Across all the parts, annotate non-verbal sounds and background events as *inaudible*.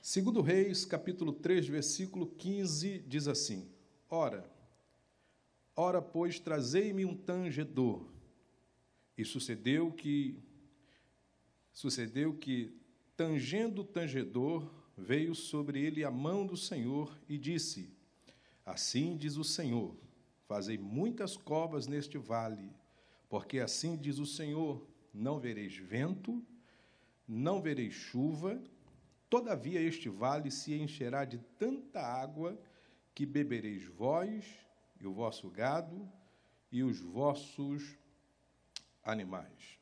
Segundo Reis, capítulo 3, versículo 15, diz assim: Ora, ora, pois, trazei-me um tangedor. E sucedeu que sucedeu que tangendo o tangedor, veio sobre ele a mão do Senhor e disse: Assim diz o Senhor: Fazei muitas covas neste vale, porque assim diz o Senhor: Não vereis vento, não vereis chuva, Todavia este vale se encherá de tanta água que bebereis vós e o vosso gado e os vossos animais.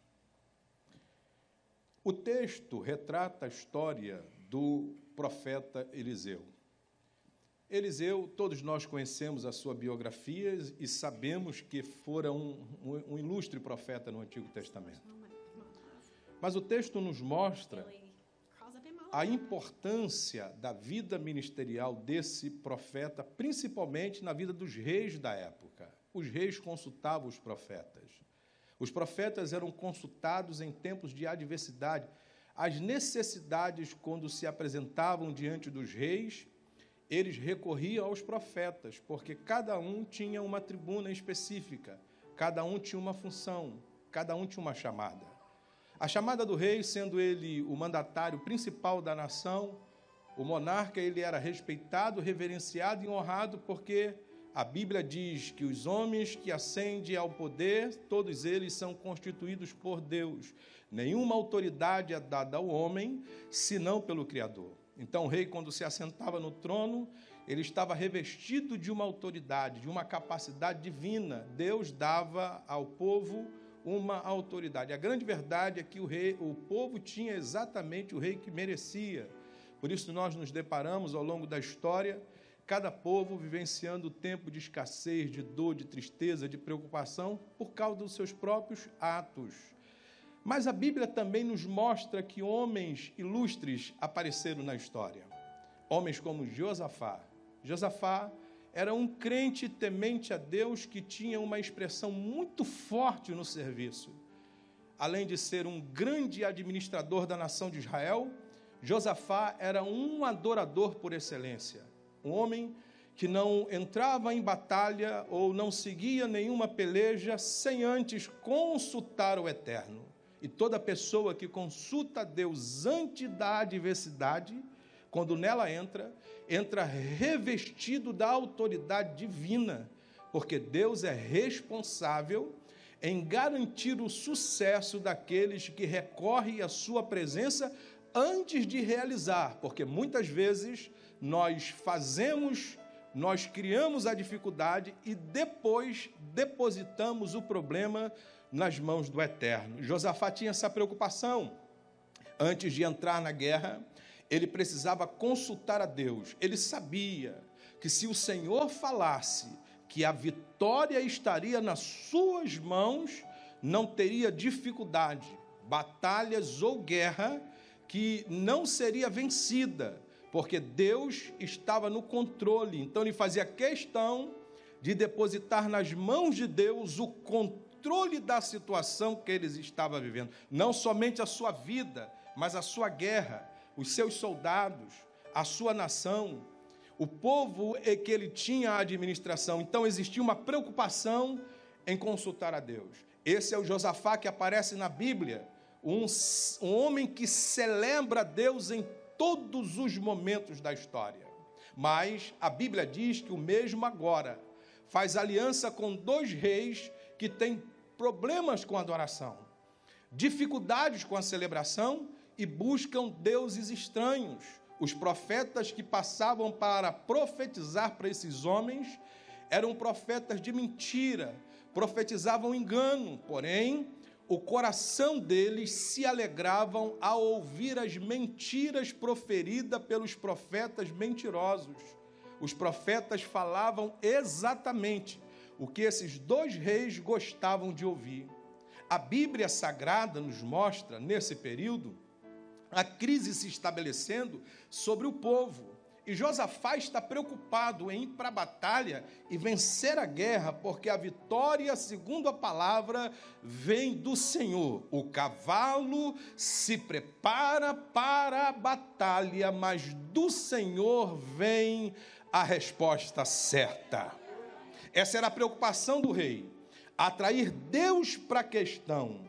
O texto retrata a história do profeta Eliseu. Eliseu, todos nós conhecemos a sua biografia e sabemos que fora um, um, um ilustre profeta no Antigo Testamento. Mas o texto nos mostra a importância da vida ministerial desse profeta, principalmente na vida dos reis da época. Os reis consultavam os profetas. Os profetas eram consultados em tempos de adversidade. As necessidades, quando se apresentavam diante dos reis, eles recorriam aos profetas, porque cada um tinha uma tribuna específica, cada um tinha uma função, cada um tinha uma chamada. A chamada do rei, sendo ele o mandatário principal da nação, o monarca, ele era respeitado, reverenciado e honrado, porque a Bíblia diz que os homens que ascendem ao poder, todos eles são constituídos por Deus. Nenhuma autoridade é dada ao homem, senão pelo Criador. Então, o rei, quando se assentava no trono, ele estava revestido de uma autoridade, de uma capacidade divina. Deus dava ao povo uma autoridade. A grande verdade é que o rei, o povo tinha exatamente o rei que merecia. Por isso nós nos deparamos ao longo da história, cada povo vivenciando tempo de escassez, de dor, de tristeza, de preocupação por causa dos seus próprios atos. Mas a Bíblia também nos mostra que homens ilustres apareceram na história. Homens como Josafá. Josafá era um crente temente a Deus que tinha uma expressão muito forte no serviço. Além de ser um grande administrador da nação de Israel, Josafá era um adorador por excelência. Um homem que não entrava em batalha ou não seguia nenhuma peleja sem antes consultar o Eterno. E toda pessoa que consulta Deus antes da adversidade, quando nela entra, entra revestido da autoridade divina, porque Deus é responsável em garantir o sucesso daqueles que recorrem à sua presença antes de realizar, porque muitas vezes nós fazemos, nós criamos a dificuldade e depois depositamos o problema nas mãos do Eterno. Josafá tinha essa preocupação. Antes de entrar na guerra, ele precisava consultar a Deus. Ele sabia que se o Senhor falasse que a vitória estaria nas suas mãos, não teria dificuldade, batalhas ou guerra que não seria vencida, porque Deus estava no controle. Então ele fazia questão de depositar nas mãos de Deus o controle da situação que eles estavam vivendo, não somente a sua vida, mas a sua guerra os seus soldados, a sua nação, o povo é que ele tinha a administração. Então existia uma preocupação em consultar a Deus. Esse é o Josafá que aparece na Bíblia, um, um homem que celebra Deus em todos os momentos da história. Mas a Bíblia diz que o mesmo agora faz aliança com dois reis que têm problemas com a adoração, dificuldades com a celebração e buscam deuses estranhos. Os profetas que passavam para profetizar para esses homens eram profetas de mentira, profetizavam engano, porém, o coração deles se alegravam ao ouvir as mentiras proferidas pelos profetas mentirosos. Os profetas falavam exatamente o que esses dois reis gostavam de ouvir. A Bíblia Sagrada nos mostra, nesse período, a crise se estabelecendo sobre o povo. E Josafá está preocupado em ir para a batalha e vencer a guerra, porque a vitória, segundo a palavra, vem do Senhor. O cavalo se prepara para a batalha, mas do Senhor vem a resposta certa. Essa era a preocupação do rei: atrair Deus para a questão,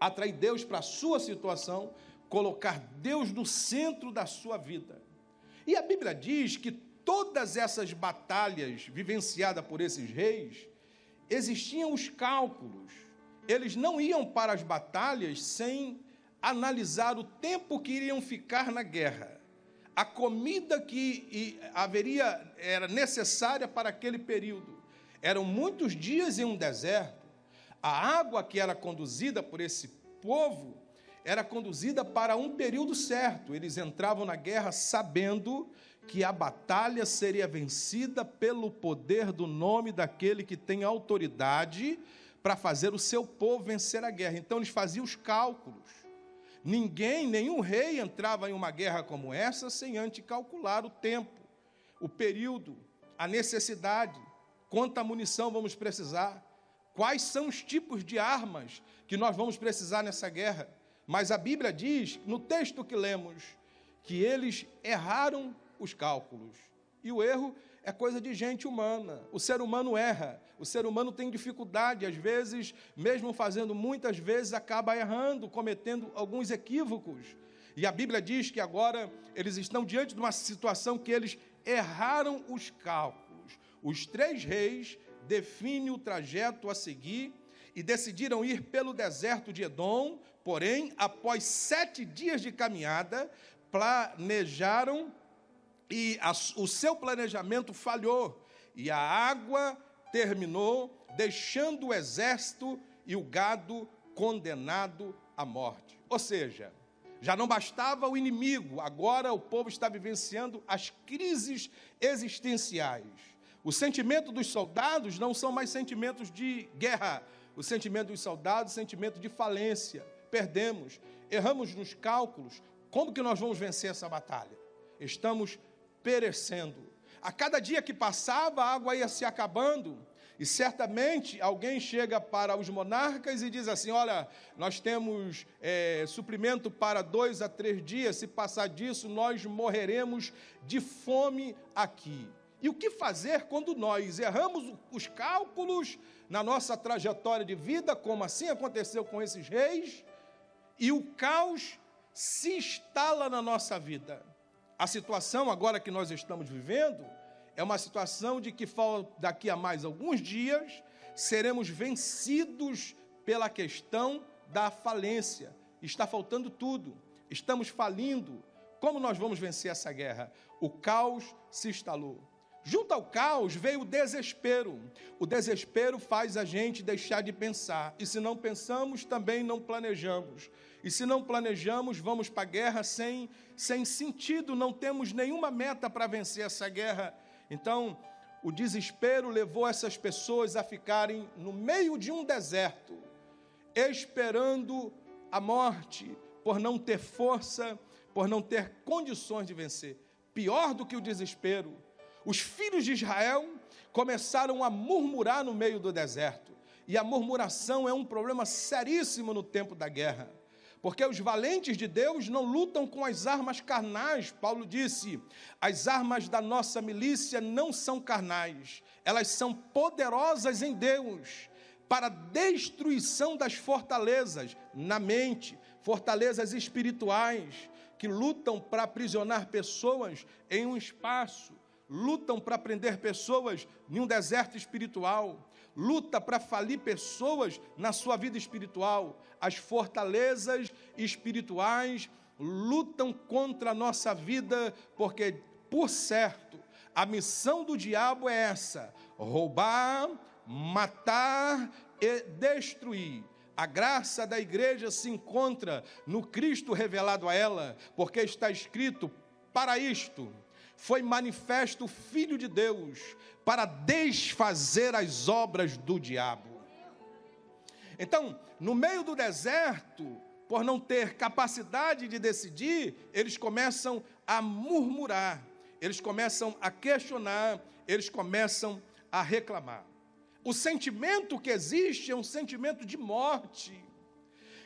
atrair Deus para a sua situação, colocar Deus no centro da sua vida. E a Bíblia diz que todas essas batalhas vivenciadas por esses reis, existiam os cálculos. Eles não iam para as batalhas sem analisar o tempo que iriam ficar na guerra, a comida que haveria era necessária para aquele período. Eram muitos dias em um deserto. A água que era conduzida por esse povo era conduzida para um período certo. Eles entravam na guerra sabendo que a batalha seria vencida pelo poder do nome daquele que tem autoridade para fazer o seu povo vencer a guerra. Então eles faziam os cálculos. Ninguém, nenhum rei entrava em uma guerra como essa sem antes calcular o tempo, o período, a necessidade, quanta munição vamos precisar, quais são os tipos de armas que nós vamos precisar nessa guerra. Mas a Bíblia diz, no texto que lemos, que eles erraram os cálculos. E o erro é coisa de gente humana. O ser humano erra. O ser humano tem dificuldade, às vezes, mesmo fazendo muitas vezes, acaba errando, cometendo alguns equívocos. E a Bíblia diz que agora eles estão diante de uma situação que eles erraram os cálculos. Os três reis definem o trajeto a seguir e decidiram ir pelo deserto de Edom, Porém, após sete dias de caminhada, planejaram e a, o seu planejamento falhou, e a água terminou, deixando o exército e o gado condenado à morte. Ou seja, já não bastava o inimigo, agora o povo está vivenciando as crises existenciais. O sentimento dos soldados não são mais sentimentos de guerra, o sentimento dos soldados, sentimento de falência perdemos, erramos nos cálculos, como que nós vamos vencer essa batalha? Estamos perecendo. A cada dia que passava, a água ia se acabando, e certamente alguém chega para os monarcas e diz assim: Olha, nós temos é, suprimento para dois a três dias, se passar disso, nós morreremos de fome aqui. E o que fazer quando nós erramos os cálculos na nossa trajetória de vida, como assim aconteceu com esses reis? E o caos se instala na nossa vida. A situação agora que nós estamos vivendo é uma situação de que daqui a mais alguns dias seremos vencidos pela questão da falência. Está faltando tudo, estamos falindo. Como nós vamos vencer essa guerra? O caos se instalou. Junto ao caos veio o desespero. O desespero faz a gente deixar de pensar. E se não pensamos, também não planejamos. E se não planejamos, vamos para a guerra sem, sem sentido, não temos nenhuma meta para vencer essa guerra. Então, o desespero levou essas pessoas a ficarem no meio de um deserto, esperando a morte, por não ter força, por não ter condições de vencer. Pior do que o desespero os filhos de Israel começaram a murmurar no meio do deserto. E a murmuração é um problema seríssimo no tempo da guerra. Porque os valentes de Deus não lutam com as armas carnais. Paulo disse: as armas da nossa milícia não são carnais, elas são poderosas em Deus para destruição das fortalezas na mente, fortalezas espirituais que lutam para aprisionar pessoas em um espaço lutam para prender pessoas em um deserto espiritual, luta para falir pessoas na sua vida espiritual. As fortalezas espirituais lutam contra a nossa vida, porque, por certo, a missão do diabo é essa: roubar, matar e destruir. A graça da igreja se encontra no Cristo revelado a ela, porque está escrito: para isto foi manifesto o Filho de Deus para desfazer as obras do diabo. Então, no meio do deserto, por não ter capacidade de decidir, eles começam a murmurar, eles começam a questionar, eles começam a reclamar. O sentimento que existe é um sentimento de morte.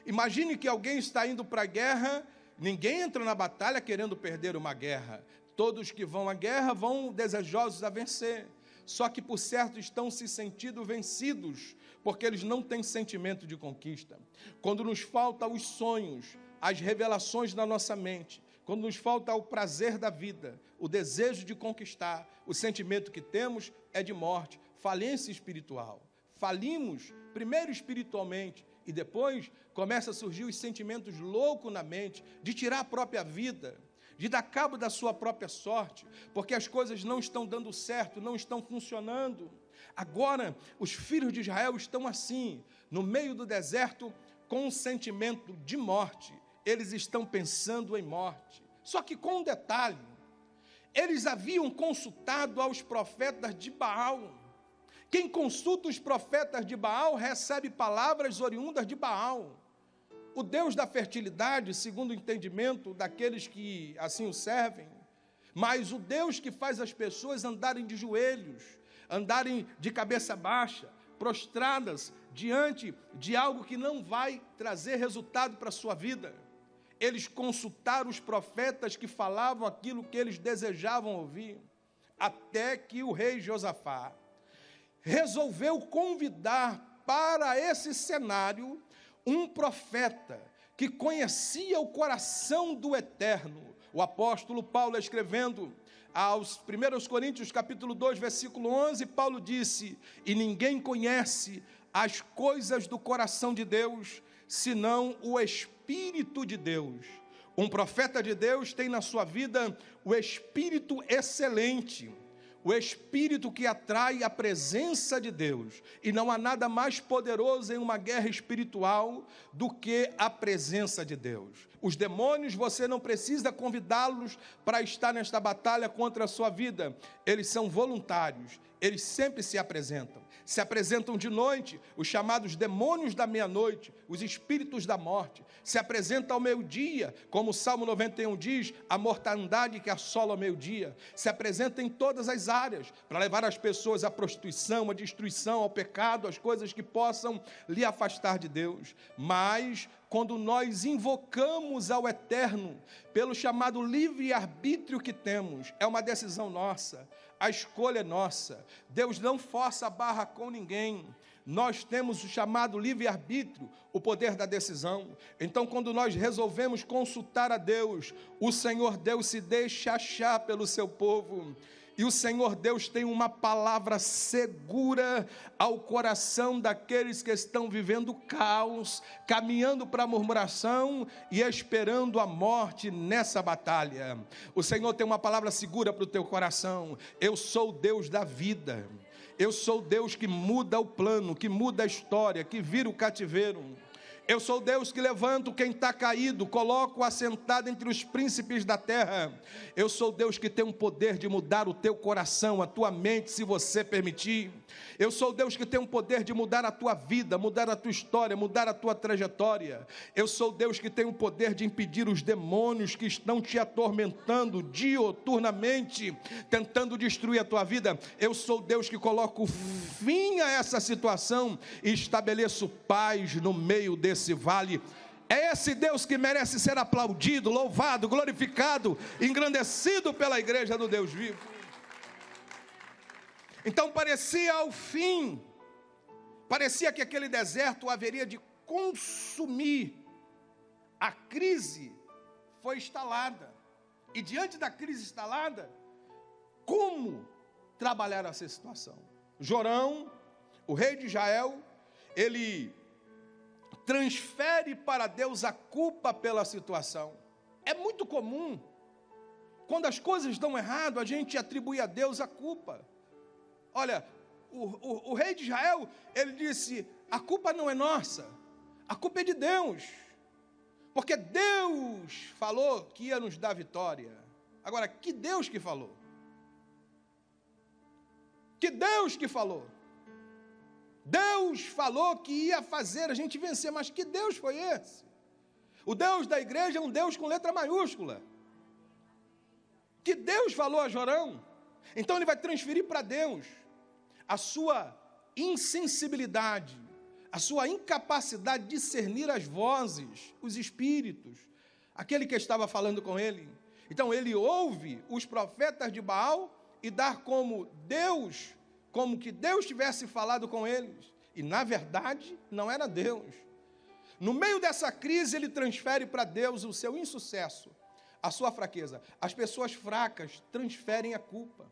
Imagine que alguém está indo para a guerra, ninguém entra na batalha querendo perder uma guerra. Todos que vão à guerra vão desejosos a vencer. Só que, por certo, estão se sentindo vencidos, porque eles não têm sentimento de conquista. Quando nos falta os sonhos, as revelações na nossa mente, quando nos falta o prazer da vida, o desejo de conquistar, o sentimento que temos é de morte, falência espiritual. Falimos, primeiro espiritualmente, e depois começa a surgir os sentimentos loucos na mente, de tirar a própria vida, de dar cabo da sua própria sorte, porque as coisas não estão dando certo, não estão funcionando. Agora, os filhos de Israel estão assim, no meio do deserto, com um sentimento de morte. Eles estão pensando em morte. Só que com um detalhe: eles haviam consultado aos profetas de Baal. Quem consulta os profetas de Baal recebe palavras oriundas de Baal. O Deus da fertilidade, segundo o entendimento daqueles que assim o servem, mas o Deus que faz as pessoas andarem de joelhos, andarem de cabeça baixa, prostradas diante de algo que não vai trazer resultado para a sua vida. Eles consultaram os profetas que falavam aquilo que eles desejavam ouvir, até que o rei Josafá resolveu convidar para esse cenário um profeta que conhecia o coração do eterno. O apóstolo Paulo escrevendo aos 1 Coríntios capítulo 2, versículo 11, Paulo disse: "E ninguém conhece as coisas do coração de Deus, senão o espírito de Deus." Um profeta de Deus tem na sua vida o espírito excelente o espírito que atrai a presença de Deus. E não há nada mais poderoso em uma guerra espiritual do que a presença de Deus. Os demônios, você não precisa convidá-los para estar nesta batalha contra a sua vida. Eles são voluntários, eles sempre se apresentam se apresentam de noite, os chamados demônios da meia-noite, os espíritos da morte, se apresentam ao meio-dia, como o Salmo 91 diz, a mortandade que assola ao meio-dia, se apresenta em todas as áreas, para levar as pessoas à prostituição, à destruição, ao pecado, às coisas que possam lhe afastar de Deus. Mas quando nós invocamos ao Eterno, pelo chamado livre-arbítrio que temos, é uma decisão nossa a escolha é nossa. Deus não força a barra com ninguém. Nós temos o chamado livre-arbítrio, o poder da decisão. Então, quando nós resolvemos consultar a Deus, o Senhor Deus se deixa achar pelo seu povo. E o Senhor Deus tem uma palavra segura ao coração daqueles que estão vivendo caos, caminhando para a murmuração e esperando a morte nessa batalha. O Senhor tem uma palavra segura para o teu coração. Eu sou Deus da vida. Eu sou Deus que muda o plano, que muda a história, que vira o cativeiro. Eu sou Deus que levanto quem está caído, coloco assentado entre os príncipes da terra. Eu sou Deus que tem o poder de mudar o teu coração, a tua mente, se você permitir. Eu sou Deus que tem o poder de mudar a tua vida, mudar a tua história, mudar a tua trajetória. Eu sou Deus que tem o poder de impedir os demônios que estão te atormentando dioturnamente, tentando destruir a tua vida. Eu sou Deus que coloco fim a essa situação e estabeleço paz no meio desse esse vale. É esse Deus que merece ser aplaudido, louvado, glorificado, engrandecido pela igreja do Deus vivo. Então parecia ao fim, parecia que aquele deserto haveria de consumir. A crise foi instalada. E diante da crise instalada, como trabalhar essa situação? Jorão, o rei de Israel, ele transfere para Deus a culpa pela situação. É muito comum, quando as coisas dão errado, a gente atribui a Deus a culpa. Olha, o, o, o rei de Israel, ele disse: a culpa não é nossa, a culpa é de Deus, porque Deus falou que ia nos dar vitória. Agora, que Deus que falou? Que Deus que falou? Deus falou que ia fazer a gente vencer, mas que Deus foi esse? O Deus da igreja é um Deus com letra maiúscula. que Deus falou a Jorão. Então ele vai transferir para Deus a sua insensibilidade, a sua incapacidade de discernir as vozes, os espíritos, aquele que estava falando com ele. Então ele ouve os profetas de Baal e dá como Deus, como que Deus tivesse falado com eles. E na verdade não era Deus. No meio dessa crise, ele transfere para Deus o seu insucesso, a sua fraqueza. As pessoas fracas transferem a culpa.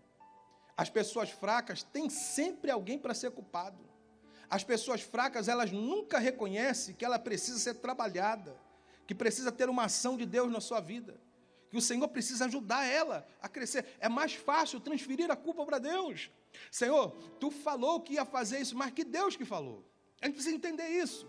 As pessoas fracas têm sempre alguém para ser culpado. As pessoas fracas, elas nunca reconhecem que ela precisa ser trabalhada, que precisa ter uma ação de Deus na sua vida, que o Senhor precisa ajudar ela a crescer. É mais fácil transferir a culpa para Deus. Senhor, tu falou que ia fazer isso, mas que Deus que falou. A gente precisa entender isso.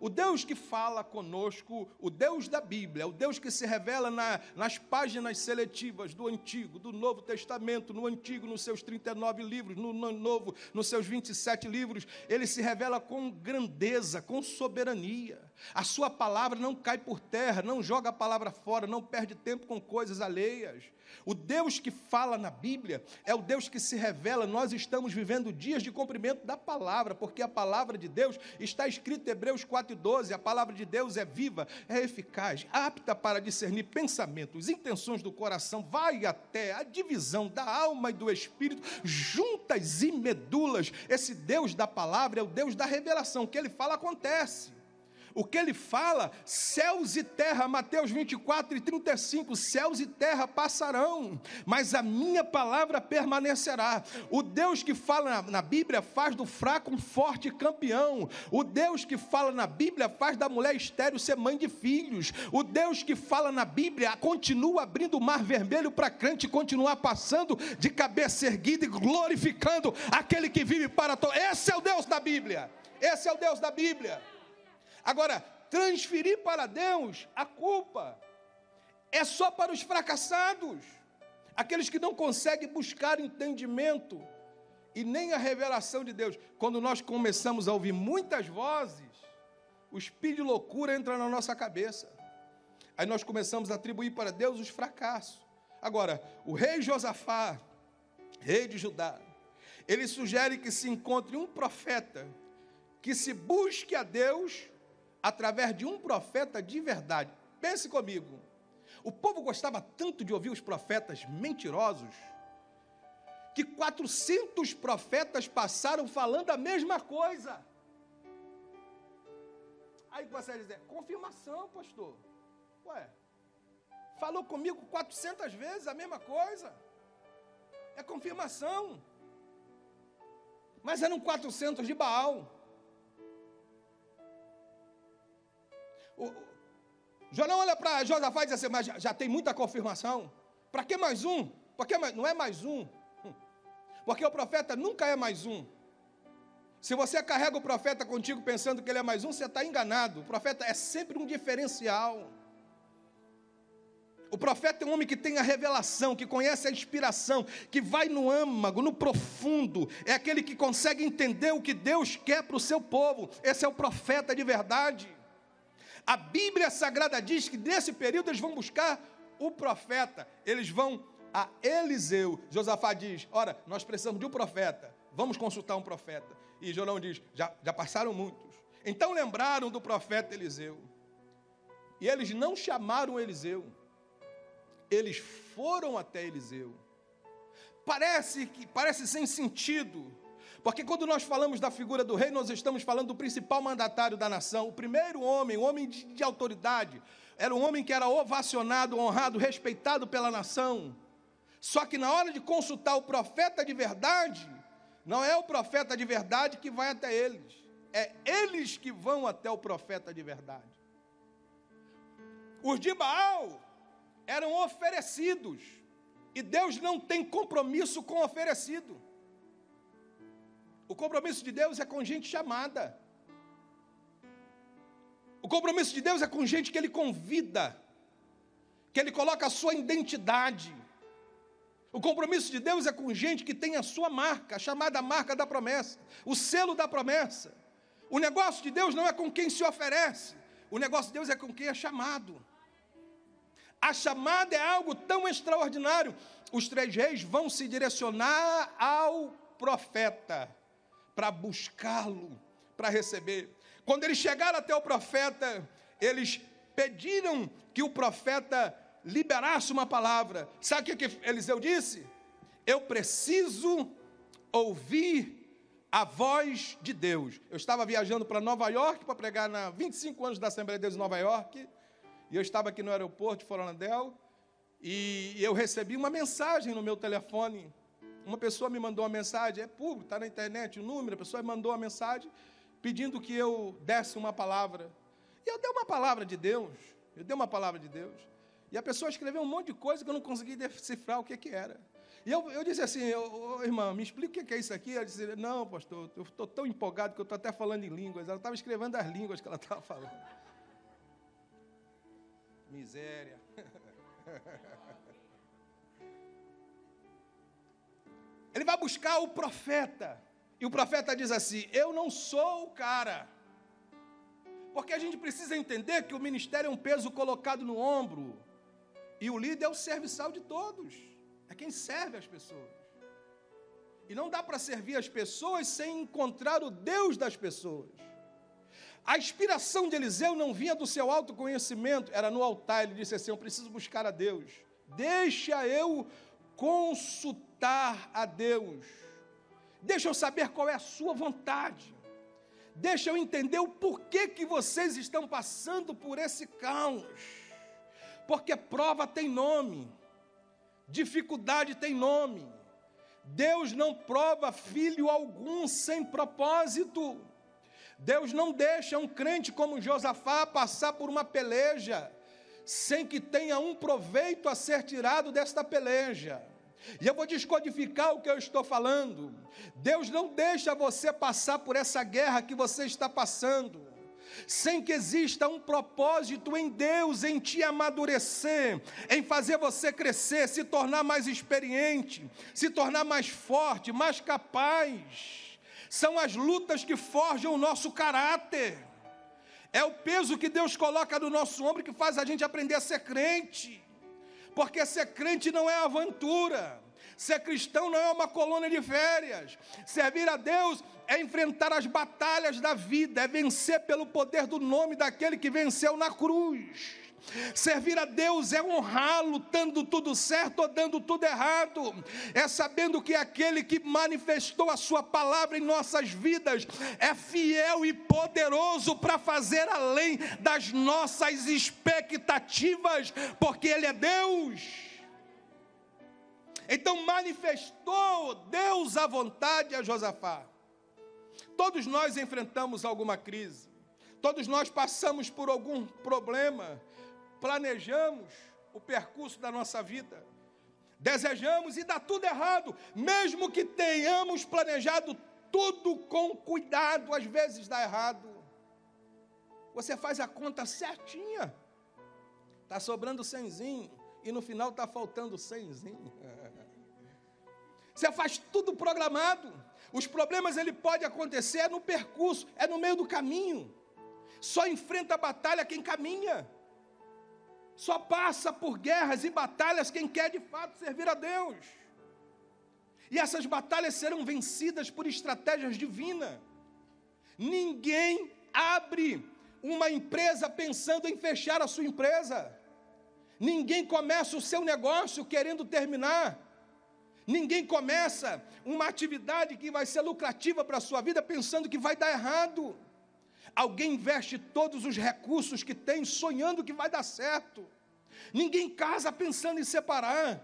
O Deus que fala conosco, o Deus da Bíblia, o Deus que se revela na, nas páginas seletivas do Antigo, do Novo Testamento, no Antigo, nos seus 39 livros, no, no Novo, nos seus 27 livros, ele se revela com grandeza, com soberania. A sua palavra não cai por terra, não joga a palavra fora, não perde tempo com coisas alheias. O Deus que fala na Bíblia é o Deus que se revela. Nós estamos vivendo dias de cumprimento da palavra, porque a palavra de Deus está escrita em Hebreus 4:12. A palavra de Deus é viva, é eficaz, apta para discernir pensamentos, intenções do coração, vai até a divisão da alma e do espírito, juntas e medulas. Esse Deus da palavra é o Deus da revelação. O que ele fala acontece. O que ele fala, céus e terra, Mateus 24 e 35, céus e terra passarão, mas a minha palavra permanecerá. O Deus que fala na, na Bíblia faz do fraco um forte campeão. O Deus que fala na Bíblia faz da mulher estéril ser mãe de filhos. O Deus que fala na Bíblia continua abrindo o mar vermelho para crente continuar passando de cabeça erguida e glorificando aquele que vive para todos. Esse é o Deus da Bíblia. Esse é o Deus da Bíblia. Agora, transferir para Deus a culpa é só para os fracassados, aqueles que não conseguem buscar entendimento e nem a revelação de Deus. Quando nós começamos a ouvir muitas vozes, o espírito de loucura entra na nossa cabeça. Aí nós começamos a atribuir para Deus os fracassos. Agora, o rei Josafá, rei de Judá, ele sugere que se encontre um profeta que se busque a Deus através de um profeta de verdade. Pense comigo. O povo gostava tanto de ouvir os profetas mentirosos que 400 profetas passaram falando a mesma coisa. Aí você vai dizer, confirmação, pastor. Ué, falou comigo 400 vezes a mesma coisa. É confirmação. Mas eram 400 de Baal. O, Jorão olha para Josafá e diz assim, mas já, já tem muita confirmação. Para que mais um? Porque não é mais um. Hum. Porque o profeta nunca é mais um. Se você carrega o profeta contigo pensando que ele é mais um, você está enganado. O profeta é sempre um diferencial. O profeta é um homem que tem a revelação, que conhece a inspiração, que vai no âmago, no profundo. É aquele que consegue entender o que Deus quer para o seu povo. Esse é o profeta de verdade. A Bíblia Sagrada diz que nesse período eles vão buscar o profeta, eles vão a Eliseu. Josafá diz: Ora, nós precisamos de um profeta, vamos consultar um profeta. E Jorão diz: Já, já passaram muitos. Então lembraram do profeta Eliseu. E eles não chamaram Eliseu, eles foram até Eliseu. Parece que parece sem sentido, porque quando nós falamos da figura do rei, nós estamos falando do principal mandatário da nação, o primeiro homem, o homem de, de autoridade. Era um homem que era ovacionado, honrado, respeitado pela nação. Só que na hora de consultar o profeta de verdade, não é o profeta de verdade que vai até eles, é eles que vão até o profeta de verdade. Os de Baal eram oferecidos, e Deus não tem compromisso com oferecido. O compromisso de Deus é com gente chamada. O compromisso de Deus é com gente que Ele convida, que Ele coloca a sua identidade. O compromisso de Deus é com gente que tem a sua marca, a chamada marca da promessa, o selo da promessa. O negócio de Deus não é com quem se oferece, o negócio de Deus é com quem é chamado. A chamada é algo tão extraordinário. Os três reis vão se direcionar ao profeta para buscá-lo, para receber. Quando eles chegaram até o profeta, eles pediram que o profeta liberasse uma palavra. Sabe o que Eliseu disse? Eu preciso ouvir a voz de Deus. Eu estava viajando para Nova York para pregar na 25 anos da Assembleia de Deus em Nova York, e eu estava aqui no aeroporto de Foronadel, e eu recebi uma mensagem no meu telefone. Uma pessoa me mandou uma mensagem, é público, está na internet, o número, a pessoa me mandou uma mensagem pedindo que eu desse uma palavra. E eu dei uma palavra de Deus, eu dei uma palavra de Deus. E a pessoa escreveu um monte de coisa que eu não consegui decifrar o que, que era. E eu, eu disse assim, oh, irmã, me explica o que é isso aqui. Ela disse, não, pastor, eu estou tão empolgado que eu estou até falando em línguas. Ela estava escrevendo as línguas que ela estava falando. *laughs* Miséria. *laughs* Ele vai buscar o profeta. E o profeta diz assim: Eu não sou o cara. Porque a gente precisa entender que o ministério é um peso colocado no ombro. E o líder é o serviçal de todos. É quem serve as pessoas. E não dá para servir as pessoas sem encontrar o Deus das pessoas. A inspiração de Eliseu não vinha do seu autoconhecimento, era no altar. Ele disse assim: Eu preciso buscar a Deus. Deixa eu consultar a Deus. Deixa eu saber qual é a sua vontade. Deixa eu entender o porquê que vocês estão passando por esse caos. Porque prova tem nome. Dificuldade tem nome. Deus não prova filho algum sem propósito. Deus não deixa um crente como Josafá passar por uma peleja sem que tenha um proveito a ser tirado desta peleja. E eu vou descodificar o que eu estou falando. Deus não deixa você passar por essa guerra que você está passando sem que exista um propósito em Deus, em te amadurecer, em fazer você crescer, se tornar mais experiente, se tornar mais forte, mais capaz. São as lutas que forjam o nosso caráter. É o peso que Deus coloca no nosso ombro que faz a gente aprender a ser crente. Porque ser crente não é aventura. Ser cristão não é uma colônia de férias. Servir a Deus é enfrentar as batalhas da vida, é vencer pelo poder do nome daquele que venceu na cruz. Servir a Deus é honrá-lo, dando tudo certo ou dando tudo errado, é sabendo que aquele que manifestou a Sua palavra em nossas vidas é fiel e poderoso para fazer além das nossas expectativas, porque Ele é Deus. Então manifestou Deus a vontade a Josafá. Todos nós enfrentamos alguma crise, todos nós passamos por algum problema, planejamos o percurso da nossa vida, desejamos e dá tudo errado, mesmo que tenhamos planejado tudo com cuidado, às vezes dá errado. Você faz a conta certinha, está sobrando cenzinho, e no final está faltando cenzinho. *laughs* Você faz tudo programado. Os problemas ele pode acontecer no percurso, é no meio do caminho. Só enfrenta a batalha quem caminha. Só passa por guerras e batalhas quem quer de fato servir a Deus. E essas batalhas serão vencidas por estratégias divinas. Ninguém abre uma empresa pensando em fechar a sua empresa. Ninguém começa o seu negócio querendo terminar. Ninguém começa uma atividade que vai ser lucrativa para a sua vida pensando que vai dar errado. Alguém investe todos os recursos que tem sonhando que vai dar certo. Ninguém casa pensando em separar.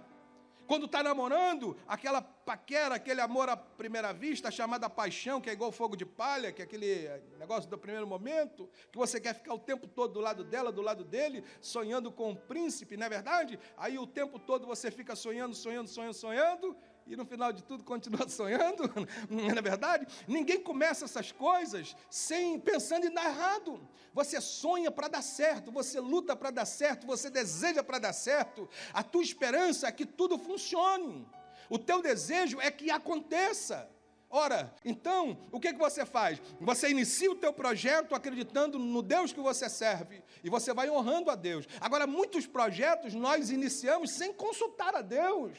Quando está namorando, aquela paquera, aquele amor à primeira vista, chamada paixão, que é igual fogo de palha, que é aquele negócio do primeiro momento, que você quer ficar o tempo todo do lado dela, do lado dele, sonhando com o príncipe, não é verdade? Aí o tempo todo você fica sonhando, sonhando, sonhando, sonhando, e no final de tudo continua *laughs* sonhando, não é verdade? Ninguém começa essas coisas sem pensando em dar errado. Você sonha para dar certo, você luta para dar certo, você deseja para dar certo. A tua esperança é que tudo funcione. O teu desejo é que aconteça. Ora, então, o que, que você faz? Você inicia o teu projeto acreditando no Deus que você serve e você vai honrando a Deus. Agora, muitos projetos nós iniciamos sem consultar a Deus.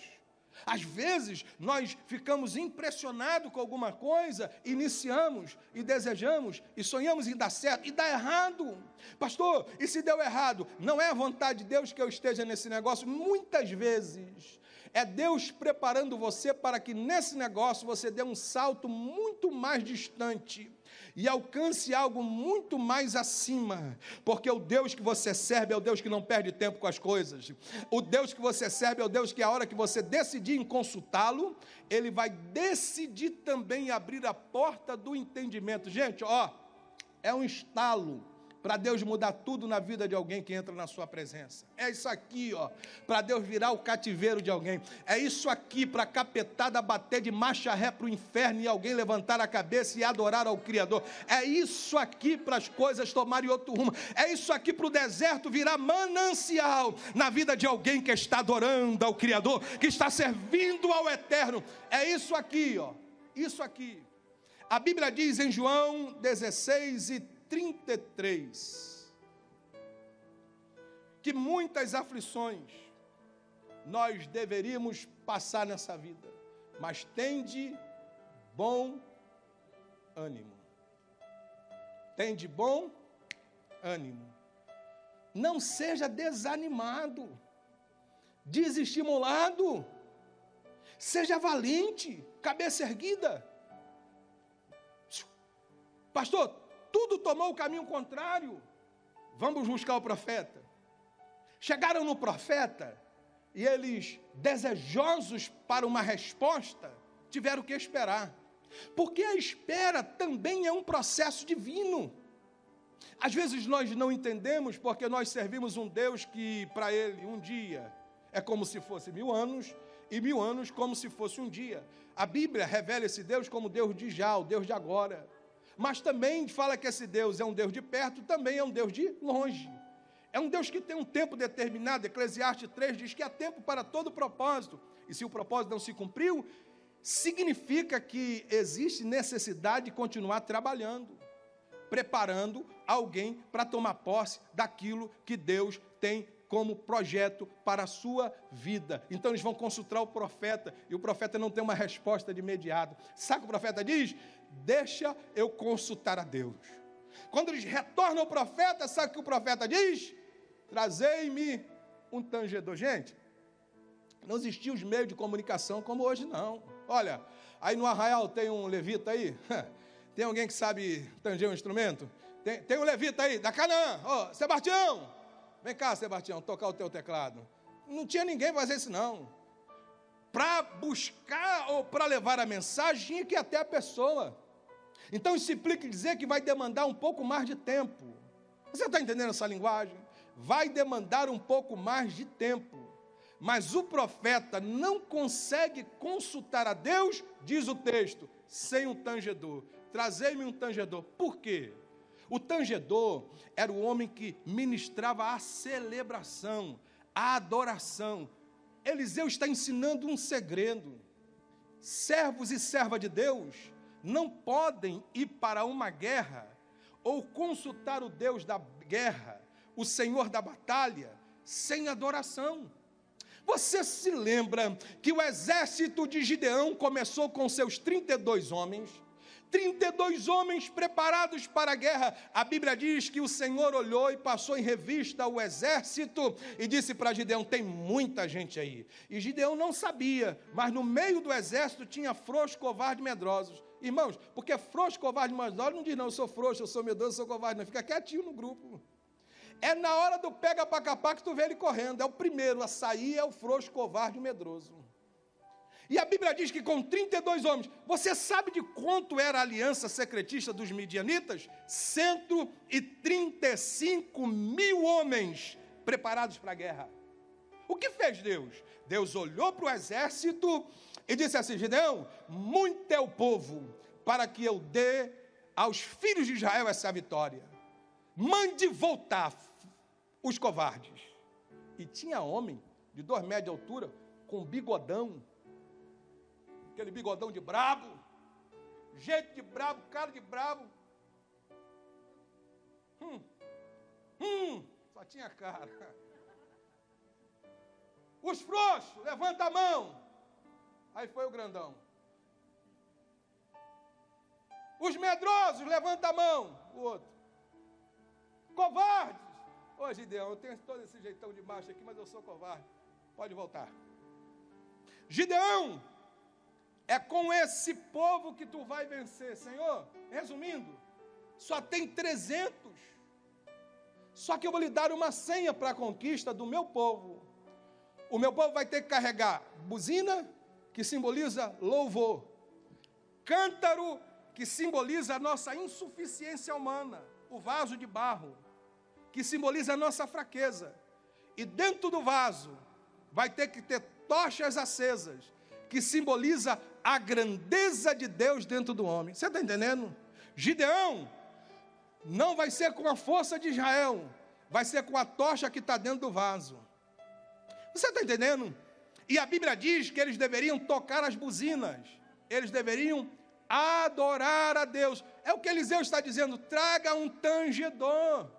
Às vezes, nós ficamos impressionados com alguma coisa, iniciamos e desejamos e sonhamos em dar certo e dá errado. Pastor, e se deu errado? Não é a vontade de Deus que eu esteja nesse negócio? Muitas vezes é Deus preparando você para que nesse negócio você dê um salto muito mais distante e alcance algo muito mais acima, porque o Deus que você serve é o Deus que não perde tempo com as coisas. O Deus que você serve é o Deus que a hora que você decidir em consultá-lo, ele vai decidir também abrir a porta do entendimento. Gente, ó, é um estalo para Deus mudar tudo na vida de alguém que entra na sua presença. É isso aqui, ó, para Deus virar o cativeiro de alguém. É isso aqui para capetada bater de marcha ré para o inferno e alguém levantar a cabeça e adorar ao Criador. É isso aqui para as coisas tomarem outro rumo. É isso aqui para o deserto virar manancial na vida de alguém que está adorando ao Criador, que está servindo ao Eterno. É isso aqui, ó. Isso aqui. A Bíblia diz em João 16 e 33. Que muitas aflições nós deveríamos passar nessa vida, mas tende bom ânimo. Tende bom ânimo. Não seja desanimado, desestimulado. Seja valente, cabeça erguida. Pastor, tudo tomou o caminho contrário. Vamos buscar o profeta. Chegaram no profeta e eles, desejosos para uma resposta, tiveram que esperar. Porque a espera também é um processo divino. Às vezes nós não entendemos porque nós servimos um Deus que, para ele, um dia é como se fosse mil anos, e mil anos como se fosse um dia. A Bíblia revela esse Deus como Deus de já, o Deus de agora mas também fala que esse Deus é um Deus de perto, também é um Deus de longe. É um Deus que tem um tempo determinado. Eclesiastes 3 diz que há tempo para todo propósito. E se o propósito não se cumpriu, significa que existe necessidade de continuar trabalhando, preparando alguém para tomar posse daquilo que Deus tem como projeto para a sua vida. Então eles vão consultar o profeta e o profeta não tem uma resposta de imediato. Sabe o que o profeta diz? Deixa eu consultar a Deus. Quando eles retornam ao profeta, sabe o que o profeta diz? Trazei-me um tangedor. Gente, não existiam os meios de comunicação como hoje, não. Olha, aí no arraial tem um levita aí. *laughs* Tem alguém que sabe tanger um instrumento? Tem, tem um levita aí, da Canaã. Ó, oh, Sebastião, vem cá, Sebastião, tocar o teu teclado. Não tinha ninguém fazer isso, não. Para buscar ou para levar a mensagem, que até a pessoa. Então isso implica dizer que vai demandar um pouco mais de tempo. Você está entendendo essa linguagem? Vai demandar um pouco mais de tempo. Mas o profeta não consegue consultar a Deus, diz o texto, sem um tangedor. Trazei-me um tangedor. Por quê? O tangedor era o homem que ministrava a celebração, a adoração. Eliseu está ensinando um segredo. Servos e serva de Deus não podem ir para uma guerra ou consultar o Deus da guerra, o Senhor da batalha, sem adoração. Você se lembra que o exército de Gideão começou com seus 32 homens? 32 homens preparados para a guerra. A Bíblia diz que o Senhor olhou e passou em revista o exército e disse para Gideão: Tem muita gente aí. E Gideão não sabia, mas no meio do exército tinha frouxos, covardes, medrosos. Irmãos, porque frouxo, covarde, medroso não diz não, eu sou frouxo, eu sou medroso, eu sou covarde, não. Fica quietinho no grupo. É na hora do pega para capar que tu vê ele correndo. É o primeiro a sair, é o frouxo, covarde medroso. E a Bíblia diz que com 32 homens, você sabe de quanto era a aliança secretista dos midianitas? 135 mil homens preparados para a guerra. O que fez Deus? Deus olhou para o exército e disse assim: Gideão, muito é o povo para que eu dê aos filhos de Israel essa vitória. Mande voltar os covardes. E tinha homem de dois metros de altura, com bigodão, aquele bigodão de brabo, jeito de brabo, cara de brabo. Hum, hum, só tinha cara. Os frouxos, levanta a mão. Aí foi o grandão. Os medrosos, levanta a mão. O outro. Covardes. Ô Gideão, eu tenho todo esse jeitão de macho aqui, mas eu sou covarde. Pode voltar. Gideão, é com esse povo que tu vai vencer, Senhor. Resumindo, só tem 300. Só que eu vou lhe dar uma senha para a conquista do meu povo. O meu povo vai ter que carregar buzina, que simboliza louvor, cântaro, que simboliza a nossa insuficiência humana, o vaso de barro, que simboliza a nossa fraqueza. E dentro do vaso vai ter que ter tochas acesas, que simboliza a grandeza de Deus dentro do homem. Você está entendendo? Gideão não vai ser com a força de Israel, vai ser com a tocha que está dentro do vaso. Você está entendendo? E a Bíblia diz que eles deveriam tocar as buzinas, eles deveriam adorar a Deus. É o que Eliseu está dizendo: traga um tangedor.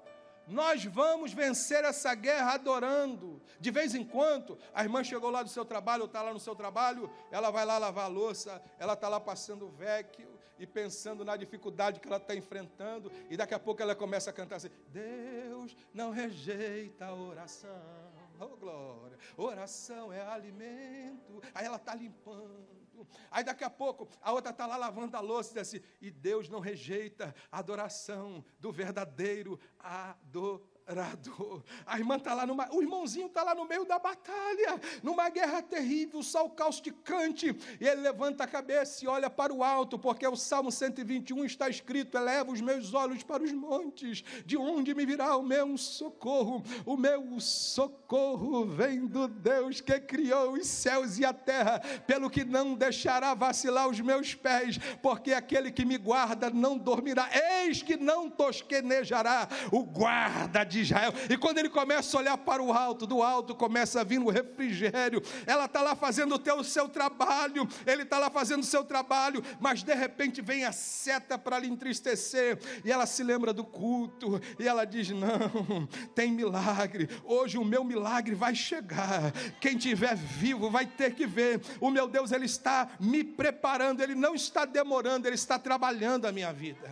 Nós vamos vencer essa guerra adorando. De vez em quando, a irmã chegou lá do seu trabalho, está lá no seu trabalho, ela vai lá lavar a louça, ela está lá passando o vecchio e pensando na dificuldade que ela está enfrentando, e daqui a pouco ela começa a cantar assim: Deus não rejeita a oração. Oh, glória! Oração é alimento. Aí ela está limpando. Aí daqui a pouco a outra está lá lavando a louça e diz assim: e Deus não rejeita a adoração do verdadeiro adorador adorador. A irmã está lá numa, o irmãozinho está lá no meio da batalha, numa guerra terrível, sol causticante, e ele levanta a cabeça e olha para o alto, porque o Salmo 121 está escrito: eleva os meus olhos para os montes, de onde me virá o meu socorro? O meu socorro vem do Deus que criou os céus e a terra, pelo que não deixará vacilar os meus pés, porque aquele que me guarda não dormirá. Eis que não tosquenejará o guarda de Israel. E quando ele começa a olhar para o alto, do alto começa a vir o refrigério. Ela está lá fazendo o, teu, o seu trabalho, ele está lá fazendo o seu trabalho, mas de repente vem a seta para lhe entristecer. E ela se lembra do culto, e ela diz: Não, tem milagre. Hoje o meu milagre vai chegar. Quem tiver vivo vai ter que ver. O meu Deus, ele está me preparando, ele não está demorando, ele está trabalhando a minha vida.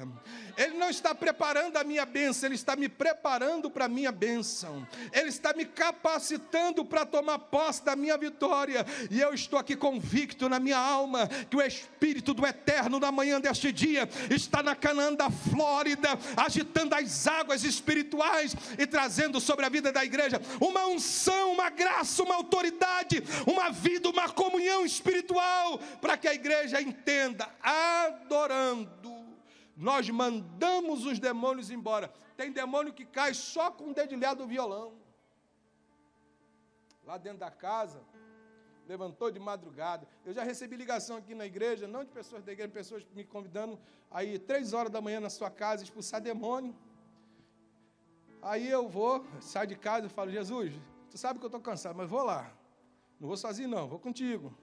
Ele não está preparando a minha bênção, Ele está me preparando para a minha bênção. Ele está me capacitando para tomar posse da minha vitória. E eu estou aqui convicto na minha alma que o Espírito do Eterno, na manhã deste dia, está na Canaã da Flórida, agitando as águas espirituais e trazendo sobre a vida da igreja uma unção, uma graça, uma autoridade, uma vida, uma comunhão espiritual, para que a igreja entenda, adorando nós mandamos os demônios embora. Tem demônio que cai só com o dedilhado do violão. Lá dentro da casa, levantou de madrugada. Eu já recebi ligação aqui na igreja, não de pessoas da igreja, pessoas me convidando aí três horas da manhã na sua casa expulsar demônio. Aí eu vou, saio de casa e falo, Jesus, tu sabe que eu estou cansado, mas vou lá. Não vou sozinho não, vou contigo.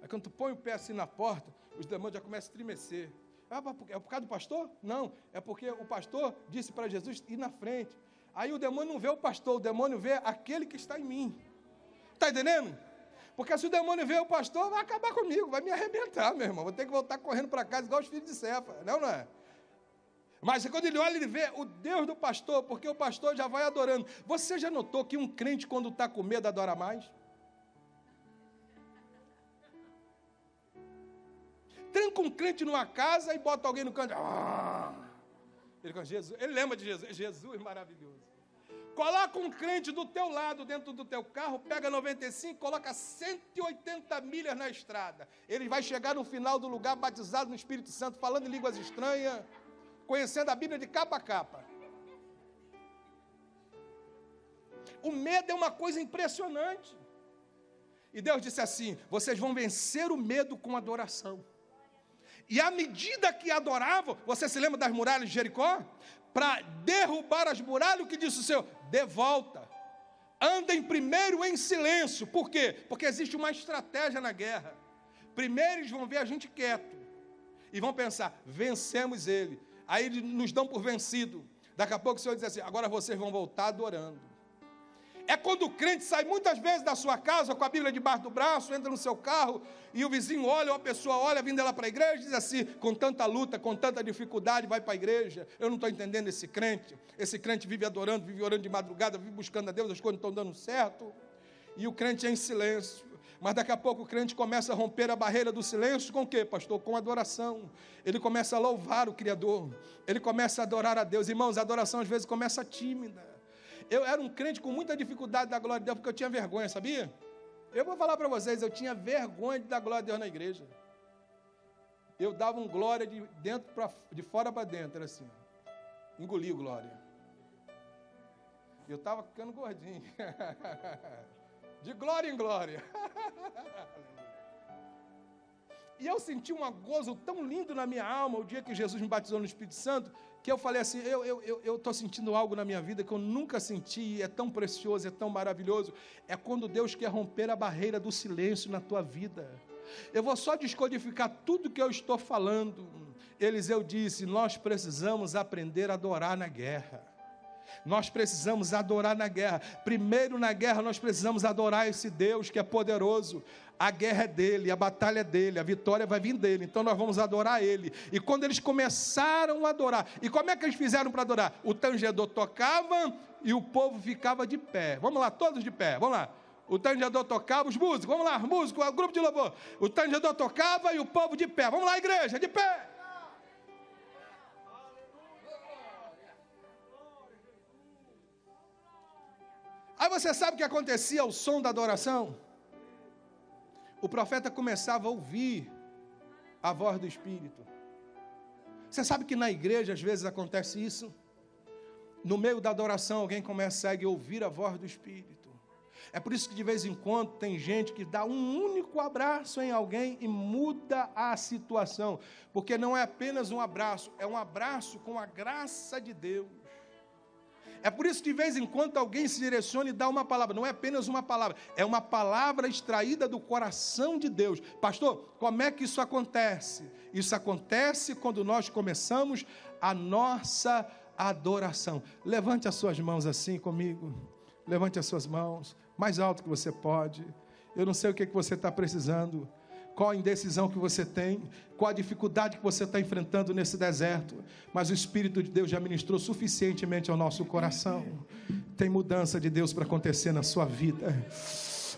Aí quando tu põe o pé assim na porta, os demônios já começam a estremecer. Ah, é por causa do pastor? Não, é porque o pastor disse para Jesus ir na frente. Aí o demônio não vê o pastor, o demônio vê aquele que está em mim. Está entendendo? Porque se o demônio vê o pastor, vai acabar comigo, vai me arrebentar, meu irmão. Vou ter que voltar correndo para casa igual os filhos de Cefa, não, não é? Mas quando ele olha, ele vê o Deus do pastor, porque o pastor já vai adorando. Você já notou que um crente, quando está com medo, adora mais? Tranca um crente numa casa e bota alguém no canto. Ah! Ele, Jesus, ele lembra de Jesus. Jesus maravilhoso. Coloca um crente do teu lado dentro do teu carro, pega 95, coloca 180 milhas na estrada. Ele vai chegar no final do lugar batizado no Espírito Santo, falando em línguas estranhas, conhecendo a Bíblia de capa a capa. O medo é uma coisa impressionante. E Deus disse assim: vocês vão vencer o medo com adoração. E à medida que adoravam, você se lembra das muralhas de Jericó? Para derrubar as muralhas, o que disse o Senhor? De volta. Andem primeiro em silêncio. Por quê? Porque existe uma estratégia na guerra. Primeiro eles vão ver a gente quieto. e vão pensar: vencemos ele. Aí nos dão por vencido. Daqui a pouco o Senhor diz assim: agora vocês vão voltar adorando. É quando o crente sai muitas vezes da sua casa com a Bíblia debaixo do braço, entra no seu carro e o vizinho olha, ou a pessoa olha, vindo ela para a igreja, diz assim: com tanta luta, com tanta dificuldade, vai para a igreja. Eu não estou entendendo esse crente. Esse crente vive adorando, vive orando de madrugada, vive buscando a Deus, as coisas não estão dando certo. E o crente é em silêncio. Mas daqui a pouco o crente começa a romper a barreira do silêncio com o quê, pastor? Com adoração. Ele começa a louvar o Criador. Ele começa a adorar a Deus. Irmãos, a adoração às vezes começa tímida. Eu era um crente com muita dificuldade da glória de Deus, porque eu tinha vergonha, sabia? Eu vou falar para vocês, eu tinha vergonha de dar glória a Deus na igreja. Eu dava um glória de dentro para de fora para dentro, era assim. Engoli glória. Eu estava ficando gordinho. *laughs* De glória em glória. *laughs* E eu senti um gozo tão lindo na minha alma o dia que Jesus me batizou no Espírito Santo, que eu falei assim: eu estou eu, eu, sentindo algo na minha vida que eu nunca senti, é tão precioso, é tão maravilhoso. É quando Deus quer romper a barreira do silêncio na tua vida. Eu vou só descodificar tudo que eu estou falando. Eliseu disse: Nós precisamos aprender a adorar na guerra. Nós precisamos adorar na guerra. Primeiro na guerra nós precisamos adorar esse Deus que é poderoso. A guerra é dele, a batalha é dele, a vitória vai vir dele. Então nós vamos adorar ele. E quando eles começaram a adorar, e como é que eles fizeram para adorar? O tangedor tocava e o povo ficava de pé. Vamos lá, todos de pé. Vamos lá. O tangedor tocava, os músicos, vamos lá, músicos, o grupo de louvor. O tangedor tocava e o povo de pé. Vamos lá, igreja, de pé. Aí você sabe o que acontecia ao som da adoração? O profeta começava a ouvir a voz do Espírito. Você sabe que na igreja às vezes acontece isso? No meio da adoração, alguém começa a ouvir a voz do Espírito. É por isso que de vez em quando tem gente que dá um único abraço em alguém e muda a situação, porque não é apenas um abraço, é um abraço com a graça de Deus. É por isso que de vez em quando alguém se direciona e dá uma palavra. Não é apenas uma palavra, é uma palavra extraída do coração de Deus. Pastor, como é que isso acontece? Isso acontece quando nós começamos a nossa adoração. Levante as suas mãos assim comigo. Levante as suas mãos, mais alto que você pode. Eu não sei o que, que você está precisando qual a indecisão que você tem, qual a dificuldade que você está enfrentando nesse deserto, mas o Espírito de Deus já ministrou suficientemente ao nosso coração. Tem mudança de Deus para acontecer na sua vida.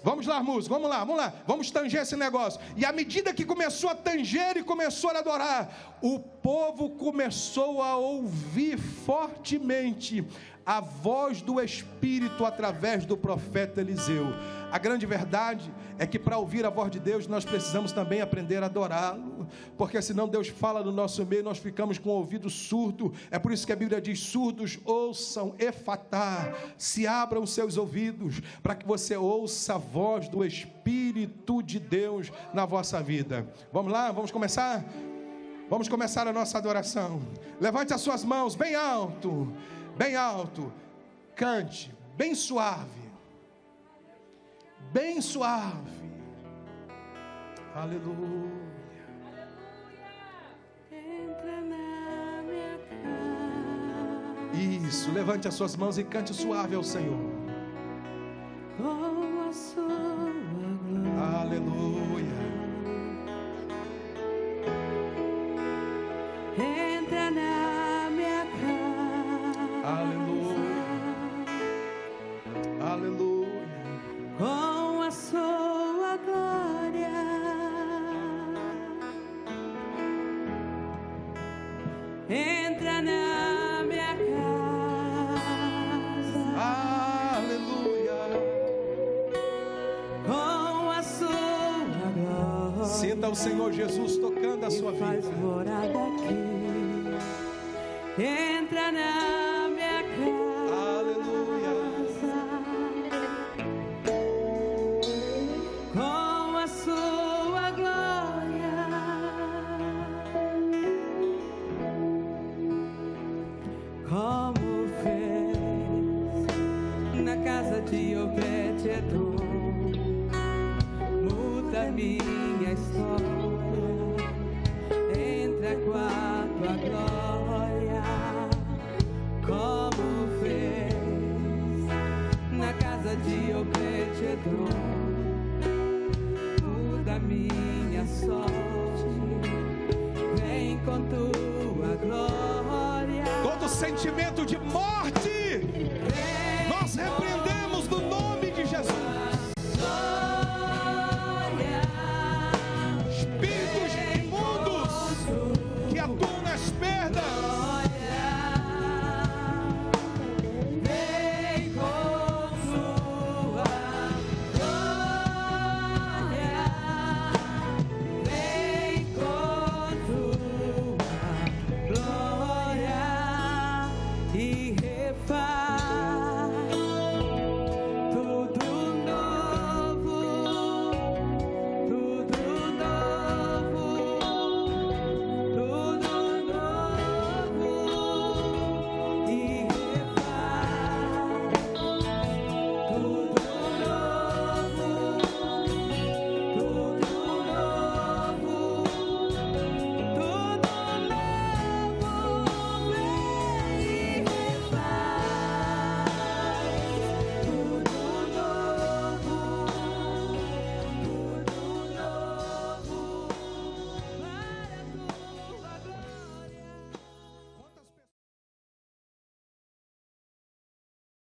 Vamos lá, músico, vamos lá, vamos lá, vamos tanger esse negócio. E à medida que começou a tanger e começou a adorar, o povo começou a ouvir fortemente a voz do Espírito através do profeta Eliseu. A grande verdade é que para ouvir a voz de Deus nós precisamos também aprender a adorá-lo, porque senão Deus fala no nosso meio nós ficamos com o ouvido surdo. É por isso que a Bíblia diz: surdos ouçam, efatá, se abram seus ouvidos, para que você ouça a voz do Espírito de Deus na vossa vida. Vamos lá, vamos começar? Vamos começar a nossa adoração. Levante as suas mãos bem alto bem alto, cante, bem suave, bem suave. Aleluia. Entra na minha casa. Isso, levante as suas mãos e cante suave ao Senhor. Com a sua glória. Aleluia.